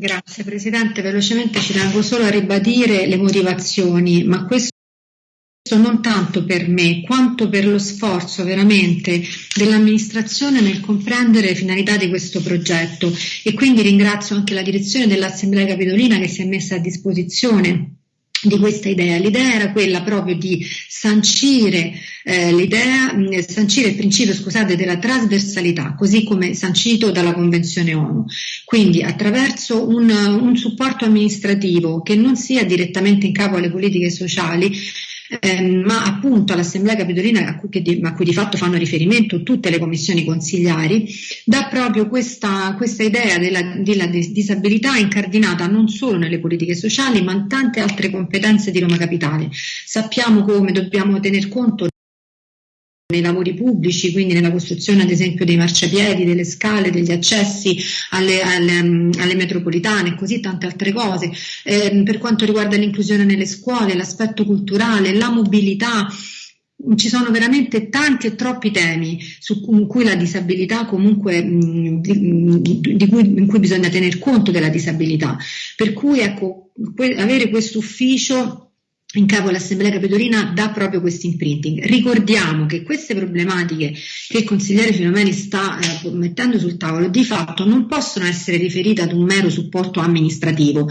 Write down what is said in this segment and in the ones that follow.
Grazie Presidente, velocemente ci tengo solo a ribadire le motivazioni, ma questo non tanto per me quanto per lo sforzo veramente dell'amministrazione nel comprendere le finalità di questo progetto. E quindi ringrazio anche la direzione dell'Assemblea Capitolina che si è messa a disposizione di questa idea. L'idea era quella proprio di sancire eh, l'idea, sancire il principio, scusate, della trasversalità, così come sancito dalla Convenzione ONU. Quindi attraverso un, un supporto amministrativo che non sia direttamente in capo alle politiche sociali, eh, ma appunto all'Assemblea Capitolina a cui, di, a cui, di, fatto fanno riferimento tutte le commissioni consigliari, dà proprio questa, questa idea della, della, disabilità incardinata non solo nelle politiche sociali ma in tante altre competenze di Roma Capitale. Sappiamo come dobbiamo tener conto nei lavori pubblici, quindi nella costruzione ad esempio dei marciapiedi, delle scale, degli accessi alle, alle, alle metropolitane e così tante altre cose. Eh, per quanto riguarda l'inclusione nelle scuole, l'aspetto culturale, la mobilità, ci sono veramente tanti e troppi temi su cui la disabilità comunque di, di cui, in cui bisogna tener conto della disabilità. Per cui ecco, avere questo ufficio in capo all'Assemblea Capitolina dà proprio questo imprinting. Ricordiamo che queste problematiche che il consigliere Filomeni sta eh, mettendo sul tavolo di fatto non possono essere riferite ad un mero supporto amministrativo,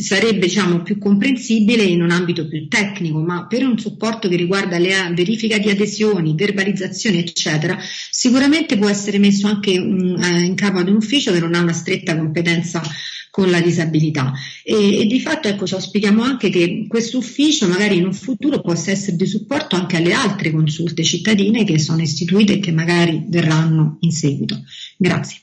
sarebbe diciamo, più comprensibile in un ambito più tecnico, ma per un supporto che riguarda la verifica di adesioni, verbalizzazioni eccetera, sicuramente può essere messo anche um, eh, in capo ad un ufficio che non ha una stretta competenza con la disabilità e, e di fatto ecco, ci auspichiamo anche che questo ufficio magari in un futuro possa essere di supporto anche alle altre consulte cittadine che sono istituite e che magari verranno in seguito. Grazie.